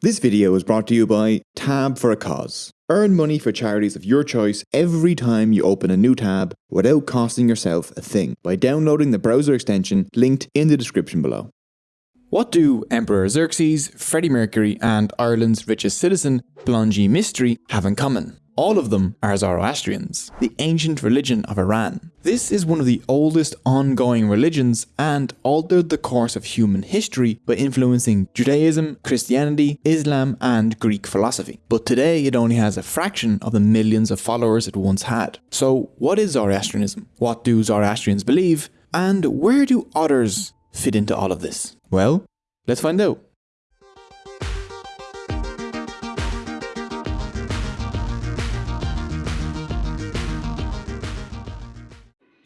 This video is brought to you by Tab for a Cause. Earn money for charities of your choice every time you open a new tab without costing yourself a thing by downloading the browser extension linked in the description below. What do Emperor Xerxes, Freddie Mercury, and Ireland's richest citizen, Pallonji Mistry, have in common? All of them are Zoroastrians, the ancient religion of Iran. This is one of the oldest ongoing religions and altered the course of human history by influencing Judaism, Christianity, Islam, and Greek philosophy. But today it only has a fraction of the millions of followers it once had. So, what is Zoroastrianism? What do Zoroastrians believe? And where do others fit into all of this? Well, let's find out.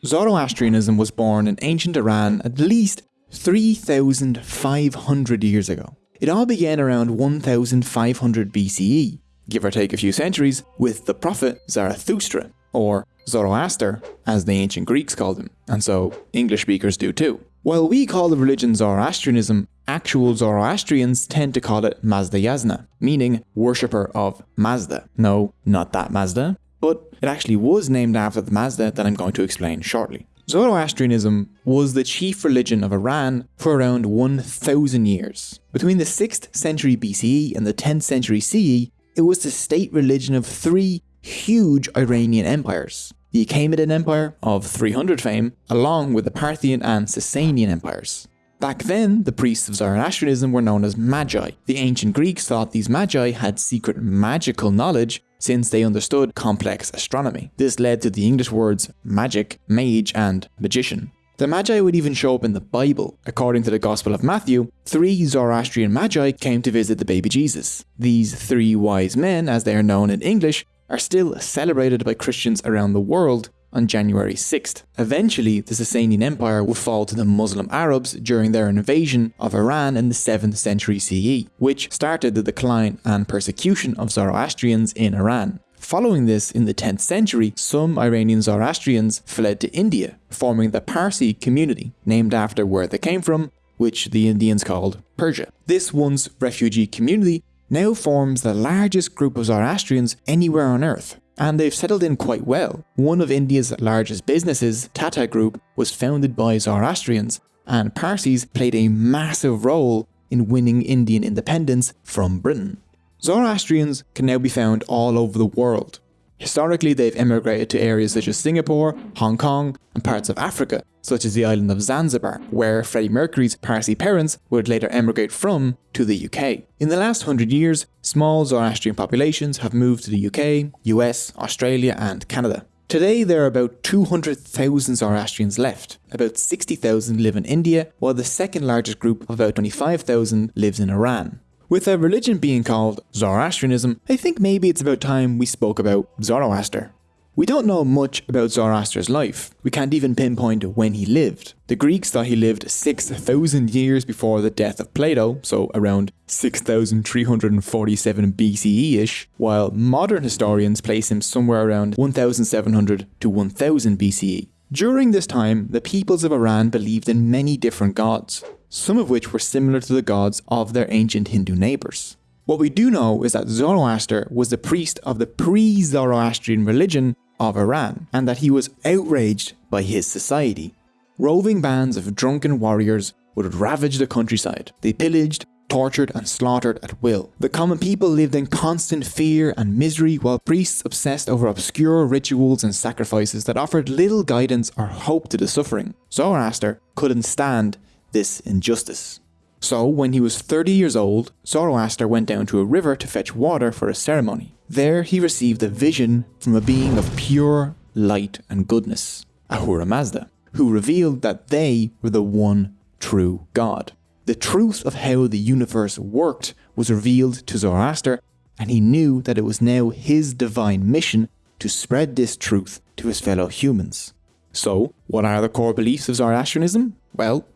Zoroastrianism was born in ancient Iran at least 3,500 years ago. It all began around 1500 BCE, give or take a few centuries, with the prophet Zarathustra, or Zoroaster, as the ancient Greeks called him, and so English speakers do too. While we call the religion Zoroastrianism, actual Zoroastrians tend to call it Mazdayasna, meaning worshipper of Mazda. No, not that Mazda, but it actually was named after the Mazda that I'm going to explain shortly. Zoroastrianism was the chief religion of Iran for around 1000 years. Between the 6th century BCE and the 10th century CE, it was the state religion of three huge Iranian empires. The Achaemenid Empire, of 300 fame, along with the Parthian and Sasanian empires. Back then, the priests of Zoroastrianism were known as Magi. The ancient Greeks thought these Magi had secret magical knowledge since they understood complex astronomy. This led to the English words magic, mage, and magician. The Magi would even show up in the Bible. According to the Gospel of Matthew, three Zoroastrian Magi came to visit the baby Jesus. These three wise men, as they are known in English, are still celebrated by Christians around the world on January 6th. Eventually, the Sasanian Empire would fall to the Muslim Arabs during their invasion of Iran in the 7th century CE, which started the decline and persecution of Zoroastrians in Iran. Following this, in the 10th century, some Iranian Zoroastrians fled to India, forming the Parsi community, named after where they came from, which the Indians called Persia. This once refugee community now forms the largest group of Zoroastrians anywhere on earth, and they've settled in quite well. One of India's largest businesses, Tata Group, was founded by Zoroastrians, and Parsis played a massive role in winning Indian independence from Britain. Zoroastrians can now be found all over the world. Historically, they've emigrated to areas such as Singapore, Hong Kong, and parts of Africa, such as the island of Zanzibar, where Freddie Mercury's Parsi parents would later emigrate from to the UK. In the last hundred years, small Zoroastrian populations have moved to the UK, US, Australia, and Canada. Today, there are about 200,000 Zoroastrians left. About 60,000 live in India, while the second largest group of about 25,000 lives in Iran. With a religion being called Zoroastrianism, I think maybe it's about time we spoke about Zoroaster. We don't know much about Zoroaster's life. We can't even pinpoint when he lived. The Greeks thought he lived 6,000 years before the death of Plato, so around 6,347 BCE-ish, while modern historians place him somewhere around 1,700 to 1000 BCE. During this time, the peoples of Iran believed in many different gods, some of which were similar to the gods of their ancient Hindu neighbours. What we do know is that Zoroaster was the priest of the pre-Zoroastrian religion of Iran, and that he was outraged by his society. Roving bands of drunken warriors would ravage the countryside. They pillaged, tortured and slaughtered at will. The common people lived in constant fear and misery while priests obsessed over obscure rituals and sacrifices that offered little guidance or hope to the suffering. Zoroaster couldn't stand this injustice. So, when he was 30 years old, Zoroaster went down to a river to fetch water for a ceremony. There he received a vision from a being of pure light and goodness, Ahura Mazda, who revealed that they were the one true God. The truth of how the universe worked was revealed to Zoroaster, and he knew that it was now his divine mission to spread this truth to his fellow humans. So, what are the core beliefs of Zoroastrianism? Well,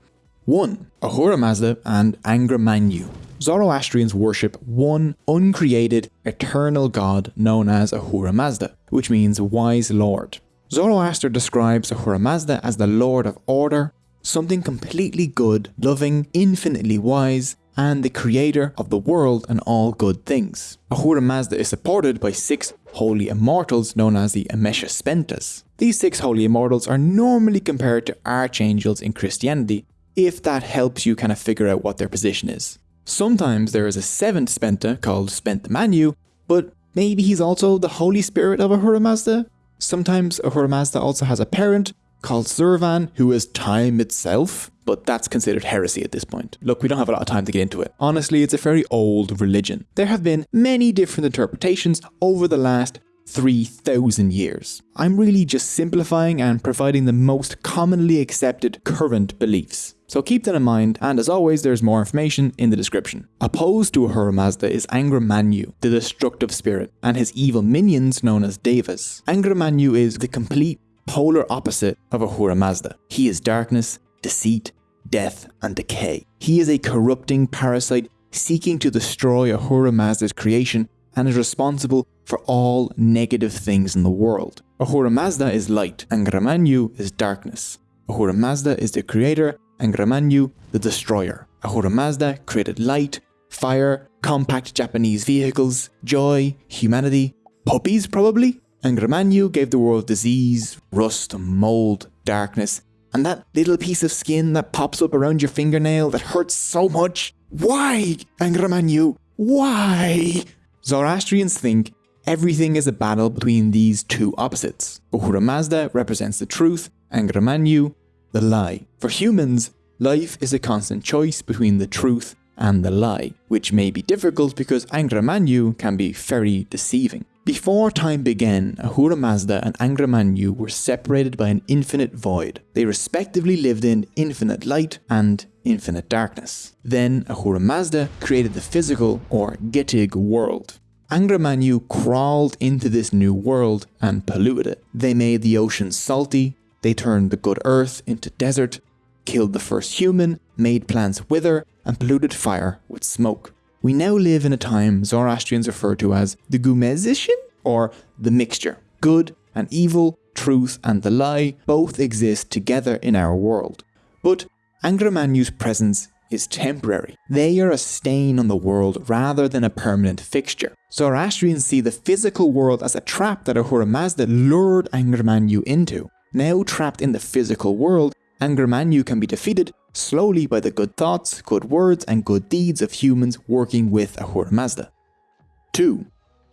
1. Ahura Mazda and Angra Mainyu. Zoroastrians worship one uncreated, eternal god known as Ahura Mazda, which means wise lord. Zoroaster describes Ahura Mazda as the lord of order, something completely good, loving, infinitely wise, and the creator of the world and all good things. Ahura Mazda is supported by six holy immortals known as the Amesha Spentas. These six holy immortals are normally compared to archangels in Christianity, if that helps you kind of figure out what their position is. Sometimes there is a seventh Spenta called Spenta Mainyu, but maybe he's also the Holy Spirit of Ahura Mazda? Sometimes Ahura Mazda also has a parent called Zurvan, who is time itself, but that's considered heresy at this point. Look, we don't have a lot of time to get into it. Honestly, it's a very old religion. There have been many different interpretations over the last 3,000 years. I'm really just simplifying and providing the most commonly accepted current beliefs. So keep that in mind, and as always, there's more information in the description. Opposed to Ahura Mazda is Angra Mainyu, the destructive spirit, and his evil minions known as Devas. Angra Mainyu is the complete polar opposite of Ahura Mazda. He is darkness, deceit, death, and decay. He is a corrupting parasite seeking to destroy Ahura Mazda's creation and is responsible for all negative things in the world. Ahura Mazda is light, and Angra Mainyu is darkness. Ahura Mazda is the creator and Mainyu, the destroyer. Ahura Mazda created light, fire, compact Japanese vehicles, joy, humanity, puppies probably. And Mainyu gave the world disease, rust, mold, darkness, and that little piece of skin that pops up around your fingernail that hurts so much. Why, Angra Mainyu? Why? Zoroastrians think everything is a battle between these two opposites. Ahura Mazda represents the truth, and Mainyu the lie. For humans, life is a constant choice between the truth and the lie, which may be difficult because Angra Mainyu can be very deceiving. Before time began, Ahura Mazda and Angra Mainyu were separated by an infinite void. They respectively lived in infinite light and infinite darkness. Then Ahura Mazda created the physical or Getig world. Angra Mainyu crawled into this new world and polluted it. They made the ocean salty, they turned the good earth into desert, killed the first human, made plants wither, and polluted fire with smoke. We now live in a time Zoroastrians refer to as the Gumezishin, or the mixture. Good and evil, truth and the lie both exist together in our world. But Angra Mainyu's presence is temporary. They are a stain on the world rather than a permanent fixture. Zoroastrians see the physical world as a trap that Ahura Mazda lured Angra Mainyu into. Now trapped in the physical world, Angra Mainyu can be defeated slowly by the good thoughts, good words, and good deeds of humans working with Ahura Mazda. 2.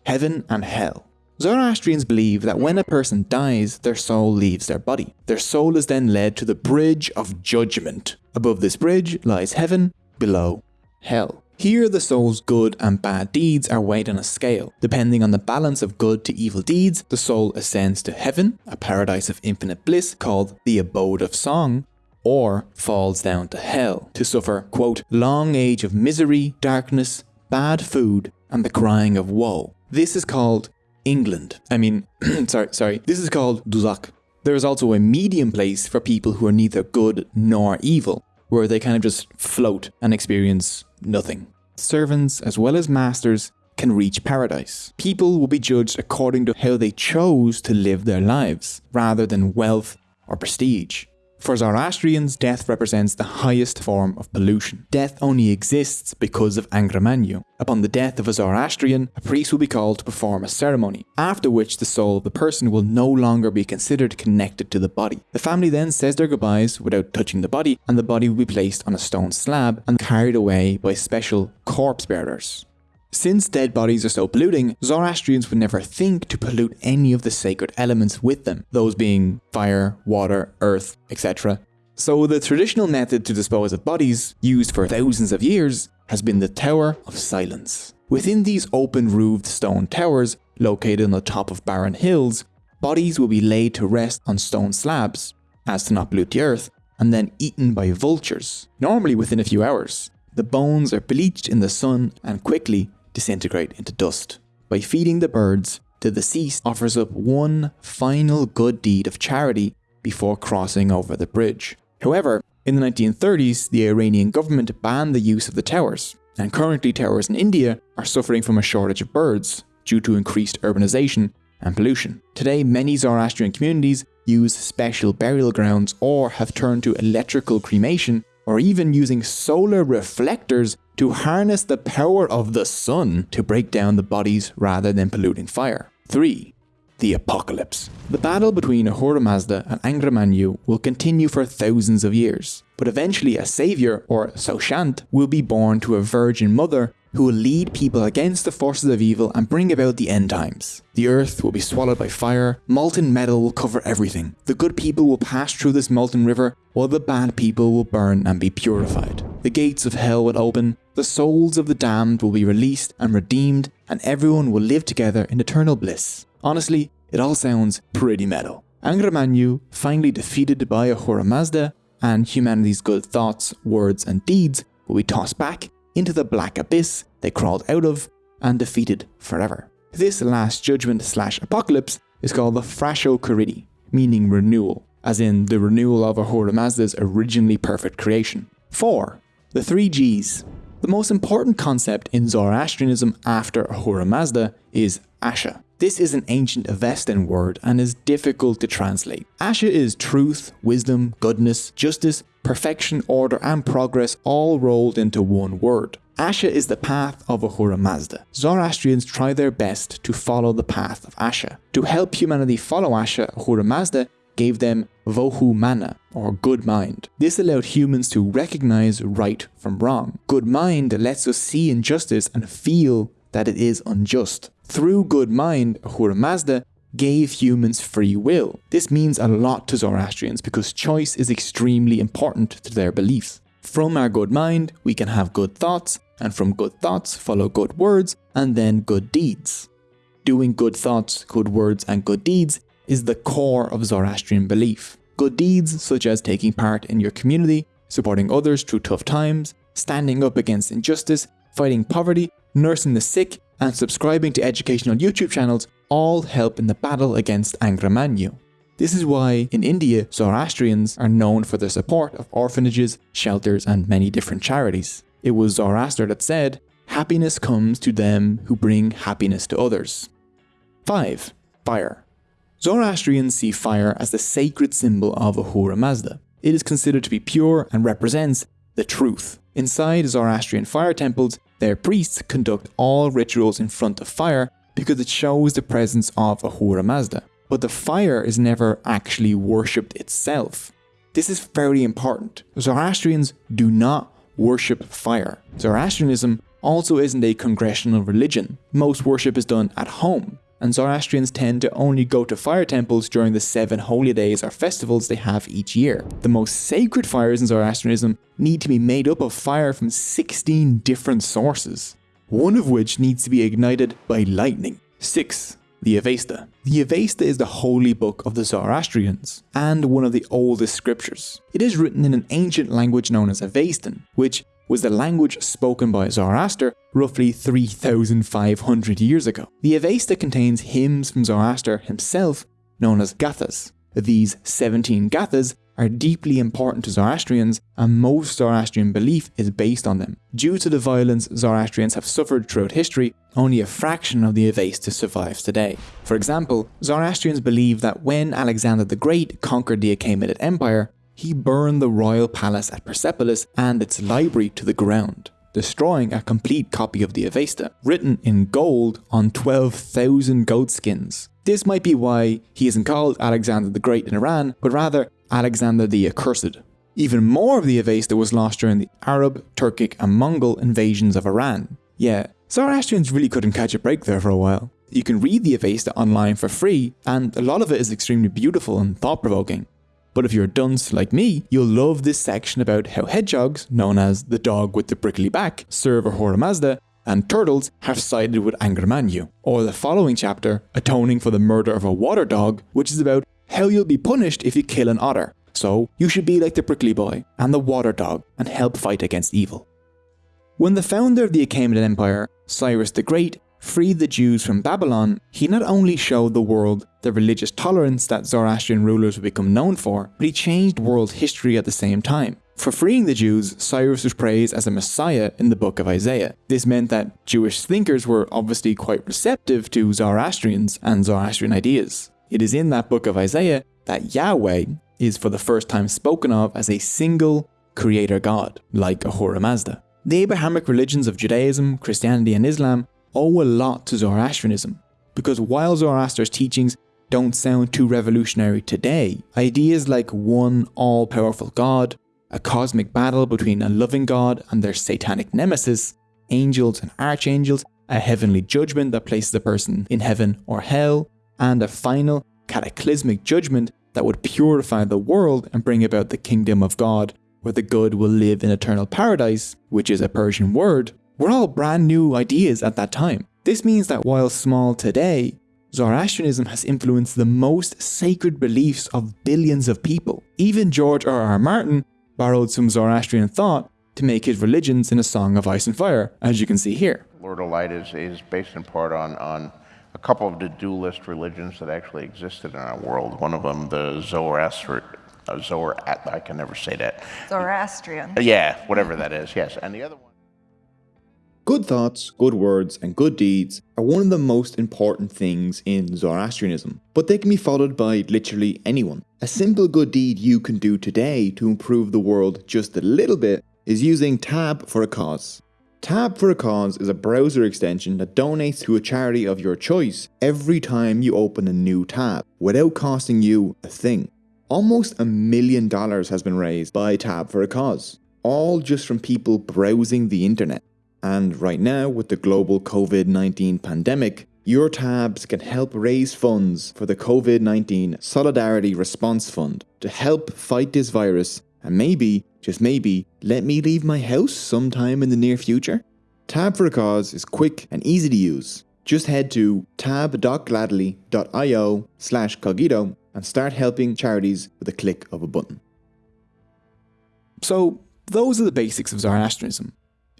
Heaven and Hell. Zoroastrians believe that when a person dies, their soul leaves their body. Their soul is then led to the Bridge of Judgment. Above this bridge lies heaven, below, hell. Here, the soul's good and bad deeds are weighed on a scale. Depending on the balance of good to evil deeds, the soul ascends to heaven, a paradise of infinite bliss called the abode of song, or falls down to hell to suffer, quote, long age of misery, darkness, bad food, and the crying of woe. This is called England. I mean, sorry, sorry. This is called Duzak. There is also a medium place for people who are neither good nor evil, where they kind of just float and experience nothing. Servants, as well as masters, can reach paradise. People will be judged according to how they chose to live their lives, rather than wealth or prestige. For Zoroastrians, death represents the highest form of pollution. Death only exists because of Angra Mainyu. Upon the death of a Zoroastrian, a priest will be called to perform a ceremony, after which the soul of the person will no longer be considered connected to the body. The family then says their goodbyes without touching the body, and the body will be placed on a stone slab and carried away by special corpse bearers. Since dead bodies are so polluting, Zoroastrians would never think to pollute any of the sacred elements with them, those being fire, water, earth, etc. So the traditional method to dispose of bodies, used for thousands of years, has been the Tower of Silence. Within these open roofed stone towers, located on the top of barren hills, bodies will be laid to rest on stone slabs, as to not pollute the earth, and then eaten by vultures, normally within a few hours. The bones are bleached in the sun and quickly disintegrate into dust. By feeding the birds, the deceased offers up one final good deed of charity before crossing over the bridge. However, in the 1930s, the Iranian government banned the use of the towers, and currently towers in India are suffering from a shortage of birds due to increased urbanization and pollution. Today, many Zoroastrian communities use special burial grounds or have turned to electrical cremation or even using solar reflectors to harness the power of the sun to break down the bodies rather than polluting fire. 3. The Apocalypse. The battle between Ahura Mazda and Angra Mainyu will continue for thousands of years, but eventually a savior, or Saoshyant, will be born to a virgin mother who will lead people against the forces of evil and bring about the end times. The earth will be swallowed by fire, molten metal will cover everything. The good people will pass through this molten river, while the bad people will burn and be purified. The gates of hell will open, the souls of the damned will be released and redeemed, and everyone will live together in eternal bliss. Honestly, it all sounds pretty metal. Angra Mainyu, finally defeated by Ahura Mazda, and humanity's good thoughts, words, and deeds will be tossed back into the black abyss they crawled out of and defeated forever. This last judgment slash apocalypse is called the Frashokereti, meaning renewal, as in the renewal of Ahura Mazda's originally perfect creation. 4. The three Gs. The most important concept in Zoroastrianism after Ahura Mazda is Asha. This is an ancient Avestan word and is difficult to translate. Asha is truth, wisdom, goodness, justice, perfection, order, and progress all rolled into one word. Asha is the path of Ahura Mazda. Zoroastrians try their best to follow the path of Asha. To help humanity follow Asha, Ahura Mazda gave them Vohu Mana, or good mind. This allowed humans to recognize right from wrong. Good mind lets us see injustice and feel that it is unjust. Through good mind, Ahura Mazda gave humans free will. This means a lot to Zoroastrians because choice is extremely important to their beliefs. From our good mind, we can have good thoughts, and from good thoughts follow good words, and then good deeds. Doing good thoughts, good words, and good deeds is the core of Zoroastrian belief. Good deeds, such as taking part in your community, supporting others through tough times, standing up against injustice, fighting poverty, nursing the sick, and subscribing to educational YouTube channels all help in the battle against Angra Mainyu. This is why in India, Zoroastrians are known for their support of orphanages, shelters, and many different charities. It was Zoroaster that said, Happiness comes to them who bring happiness to others. 5. Fire. Zoroastrians see fire as the sacred symbol of Ahura Mazda. It is considered to be pure and represents the truth. Inside Zoroastrian fire temples, their priests conduct all rituals in front of fire because it shows the presence of Ahura Mazda. But the fire is never actually worshipped itself. This is very important. Zoroastrians do not worship fire. Zoroastrianism also isn't a congregational religion. Most worship is done at home, and Zoroastrians tend to only go to fire temples during the seven holy days or festivals they have each year. The most sacred fires in Zoroastrianism need to be made up of fire from 16 different sources, one of which needs to be ignited by lightning. 6. The Avesta. The Avesta is the holy book of the Zoroastrians, and one of the oldest scriptures. It is written in an ancient language known as Avestan, which was the language spoken by Zoroaster roughly 3,500 years ago. The Avesta contains hymns from Zoroaster himself known as Gathas. These 17 Gathas are deeply important to Zoroastrians, and most Zoroastrian belief is based on them. Due to the violence Zoroastrians have suffered throughout history, only a fraction of the Avesta survives today. For example, Zoroastrians believe that when Alexander the Great conquered the Achaemenid Empire, he burned the royal palace at Persepolis and its library to the ground, destroying a complete copy of the Avesta, written in gold on 12,000 goat skins. This might be why he isn't called Alexander the Great in Iran, but rather Alexander the Accursed. Even more of the Avesta was lost during the Arab, Turkic, and Mongol invasions of Iran. Yeah, Zoroastrians really couldn't catch a break there for a while. You can read the Avesta online for free, and a lot of it is extremely beautiful and thought provoking. But if you're a dunce like me, you'll love this section about how hedgehogs, known as the dog with the prickly back, serve Ahura Mazda, and turtles have sided with Angra Mainyu. Or the following chapter, atoning for the murder of a water dog, which is about how you'll be punished if you kill an otter. So you should be like the prickly boy and the water dog and help fight against evil. When the founder of the Achaemenid Empire, Cyrus the Great, freed the Jews from Babylon, he not only showed the world the religious tolerance that Zoroastrian rulers would become known for, but he changed world history at the same time. For freeing the Jews, Cyrus was praised as a messiah in the book of Isaiah. This meant that Jewish thinkers were obviously quite receptive to Zoroastrians and Zoroastrian ideas. It is in that book of Isaiah that Yahweh is for the first time spoken of as a single creator god, like Ahura Mazda. The Abrahamic religions of Judaism, Christianity, and Islam owe a lot to Zoroastrianism, because while Zoroaster's teachings don't sound too revolutionary today, ideas like one all powerful God, a cosmic battle between a loving God and their satanic nemesis, angels and archangels, a heavenly judgment that places a person in heaven or hell, and a final cataclysmic judgment that would purify the world and bring about the kingdom of God, where the good will live in eternal paradise, which is a Persian word, were all brand new ideas at that time. This means that while small today, Zoroastrianism has influenced the most sacred beliefs of billions of people. Even George R. R. Martin borrowed some Zoroastrian thought to make his religions in A Song of Ice and Fire, as you can see here. Lord of Light is, is based in part on, on a couple of the dualist religions that actually existed in our world. One of them, the Zoroaster, uh, I can never say that. Zoroastrian. Yeah, whatever that is, yes. And the other one. Good thoughts, good words, and good deeds are one of the most important things in Zoroastrianism, but they can be followed by literally anyone. A simple good deed you can do today to improve the world just a little bit is using Tab for a Cause. Tab for a Cause is a browser extension that donates to a charity of your choice every time you open a new tab, without costing you a thing. Almost a million dollars has been raised by Tab for a Cause, all just from people browsing the internet. And right now, with the global COVID 19 pandemic, your tabs can help raise funds for the COVID 19 Solidarity Response Fund to help fight this virus and maybe, just maybe, let me leave my house sometime in the near future. Tab for a Cause is quick and easy to use. Just head to tab.gladly.io slash cogito and start helping charities with a click of a button. So, those are the basics of Zoroastrianism.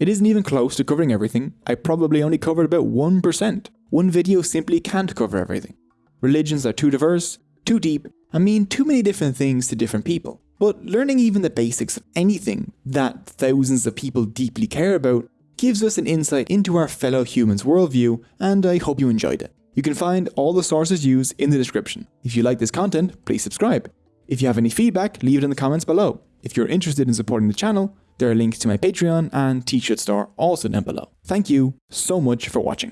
It isn't even close to covering everything. I probably only covered about 1%. One video simply can't cover everything. Religions are too diverse, too deep, and mean too many different things to different people. But learning even the basics of anything that thousands of people deeply care about gives us an insight into our fellow humans' worldview, and I hope you enjoyed it. You can find all the sources used in the description. If you like this content, please subscribe. If you have any feedback, leave it in the comments below. If you're interested in supporting the channel, there are links to my Patreon and t-shirt store also down below. Thank you so much for watching.